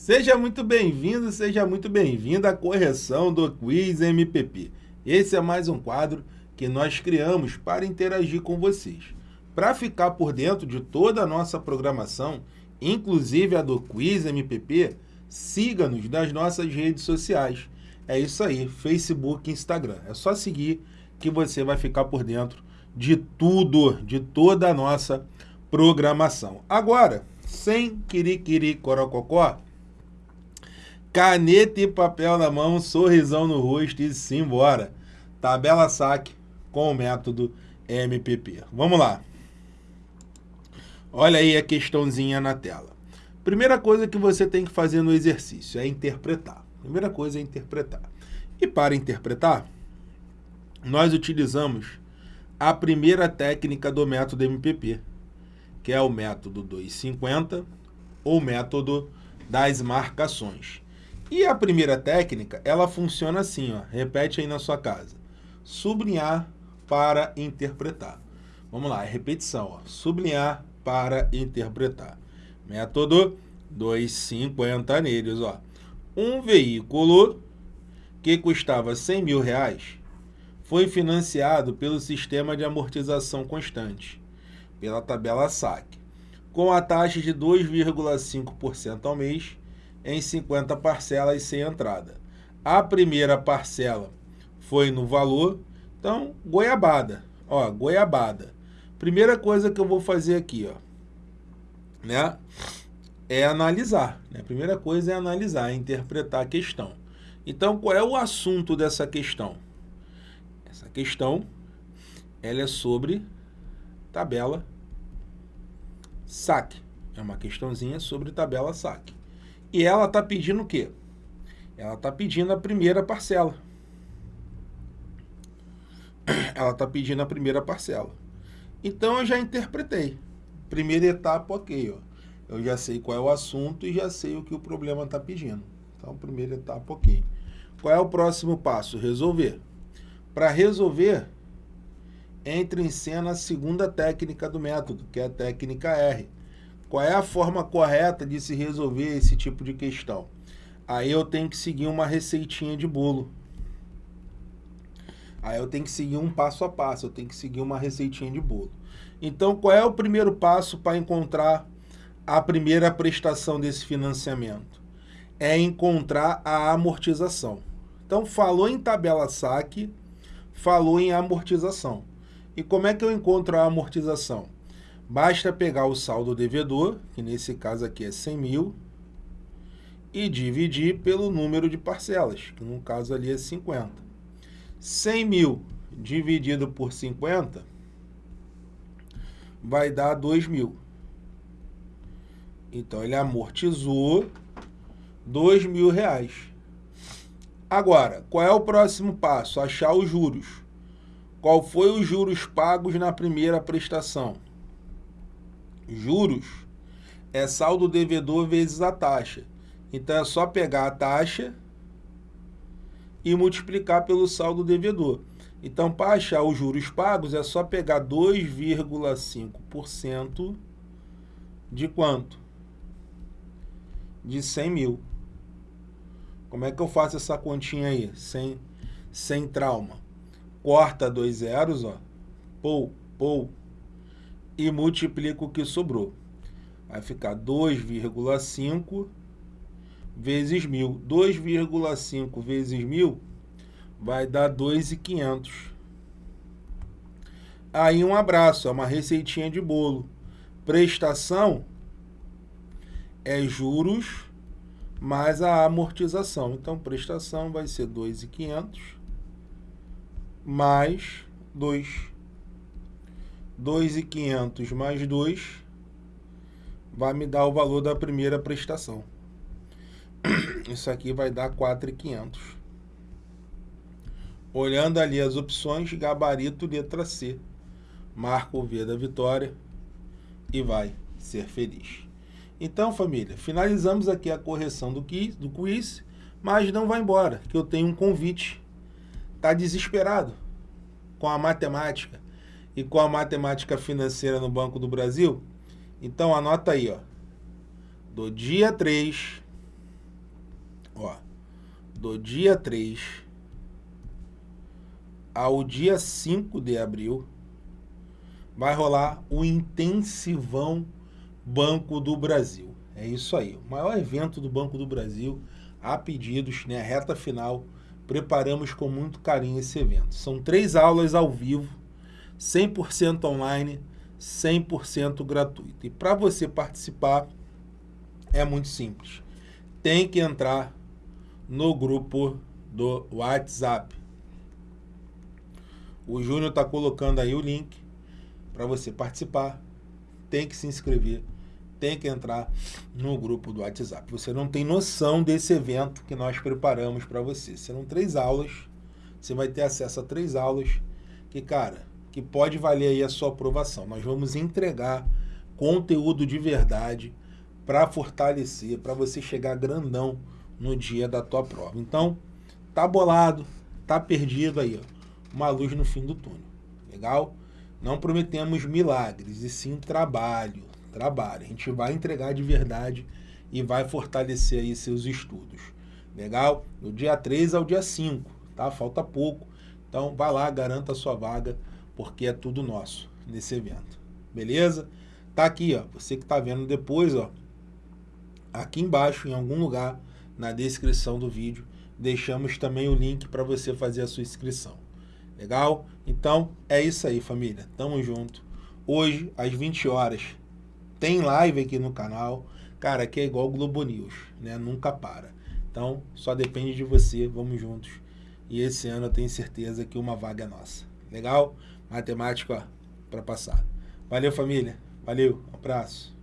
Seja muito bem-vindo, seja muito bem-vinda à correção do Quiz MPP. Esse é mais um quadro que nós criamos para interagir com vocês. Para ficar por dentro de toda a nossa programação, inclusive a do Quiz MPP, siga-nos nas nossas redes sociais. É isso aí, Facebook Instagram. É só seguir que você vai ficar por dentro de tudo, de toda a nossa programação. Agora, sem quiriquiri corococó, caneta e papel na mão, sorrisão no rosto e simbora. Tabela saque com o método MPP. Vamos lá. Olha aí a questãozinha na tela. Primeira coisa que você tem que fazer no exercício é interpretar. Primeira coisa é interpretar. E para interpretar, nós utilizamos a primeira técnica do método MPP, que é o método 250 ou método das marcações. E a primeira técnica, ela funciona assim, ó. Repete aí na sua casa. Sublinhar para interpretar. Vamos lá, é repetição, ó. Sublinhar para interpretar. Método 250 neles, ó. Um veículo que custava 100 mil reais foi financiado pelo sistema de amortização constante, pela tabela SAC, com a taxa de 2,5% ao mês em 50 parcelas sem entrada. A primeira parcela foi no valor, então, goiabada. Ó, goiabada. Primeira coisa que eu vou fazer aqui, ó, né, é analisar. Né? A primeira coisa é analisar, é interpretar a questão. Então, qual é o assunto dessa questão? Essa questão, ela é sobre tabela saque. É uma questãozinha sobre tabela saque. E ela está pedindo o quê? Ela está pedindo a primeira parcela. Ela está pedindo a primeira parcela. Então, eu já interpretei. Primeira etapa, ok. Ó. Eu já sei qual é o assunto e já sei o que o problema está pedindo. Então, primeira etapa, ok. Qual é o próximo passo? Resolver. Para resolver, entra em cena a segunda técnica do método, que é a técnica R qual é a forma correta de se resolver esse tipo de questão? Aí eu tenho que seguir uma receitinha de bolo. Aí eu tenho que seguir um passo a passo, eu tenho que seguir uma receitinha de bolo. Então, qual é o primeiro passo para encontrar a primeira prestação desse financiamento? É encontrar a amortização. Então, falou em tabela saque, falou em amortização. E como é que eu encontro a amortização? Basta pegar o saldo devedor, que nesse caso aqui é 100 mil, e dividir pelo número de parcelas, que no caso ali é 50. 100 mil dividido por 50 vai dar 2 mil. Então, ele amortizou 2 mil reais. Agora, qual é o próximo passo? Achar os juros. Qual foi os juros pagos na primeira prestação? Juros é saldo devedor vezes a taxa. Então, é só pegar a taxa e multiplicar pelo saldo devedor. Então, para achar os juros pagos, é só pegar 2,5% de quanto? De 100 mil. Como é que eu faço essa continha aí? Sem, sem trauma. Corta dois zeros, ó. Pou, pou, e multiplico o que sobrou. Vai ficar 2,5 vezes 1.000. 2,5 vezes 1.000 vai dar 2,500. Aí um abraço, é uma receitinha de bolo. Prestação é juros mais a amortização. Então, prestação vai ser 2,500 mais 2 2.500 mais 2 vai me dar o valor da primeira prestação. Isso aqui vai dar 4.500. Olhando ali as opções, gabarito letra C. Marca o V da vitória e vai ser feliz. Então, família, finalizamos aqui a correção do quiz, do quiz mas não vai embora, que eu tenho um convite. Está desesperado com a matemática e com a matemática financeira no Banco do Brasil? Então anota aí, ó. Do dia 3 Ó, do dia 3 ao dia 5 de abril, vai rolar o Intensivão Banco do Brasil. É isso aí, o maior evento do Banco do Brasil, a pedidos, né, reta final, preparamos com muito carinho esse evento. São três aulas ao vivo, 100% online, 100% gratuito. E para você participar, é muito simples. Tem que entrar no grupo do WhatsApp. O Júnior está colocando aí o link para você participar. Tem que se inscrever, tem que entrar no grupo do WhatsApp. Você não tem noção desse evento que nós preparamos para você. Serão três aulas, você vai ter acesso a três aulas que, cara, que pode valer aí a sua aprovação. Nós vamos entregar conteúdo de verdade para fortalecer, para você chegar grandão no dia da tua prova. Então, tá bolado, tá perdido aí, ó uma luz no fim do túnel. Legal? Não prometemos milagres, e sim trabalho. Trabalho. A gente vai entregar de verdade e vai fortalecer aí seus estudos. Legal? Do dia 3 ao dia 5, tá? Falta pouco. Então, vai lá, garanta a sua vaga, porque é tudo nosso nesse evento. Beleza? Tá aqui, ó. Você que tá vendo depois, ó. Aqui embaixo, em algum lugar, na descrição do vídeo, deixamos também o link para você fazer a sua inscrição. Legal? Então, é isso aí, família. Tamo junto. Hoje, às 20 horas, tem live aqui no canal. Cara, aqui é igual Globo News, né? Nunca para. Então, só depende de você. Vamos juntos. E esse ano eu tenho certeza que uma vaga é nossa. Legal? Matemática, para passar. Valeu, família. Valeu. Um abraço.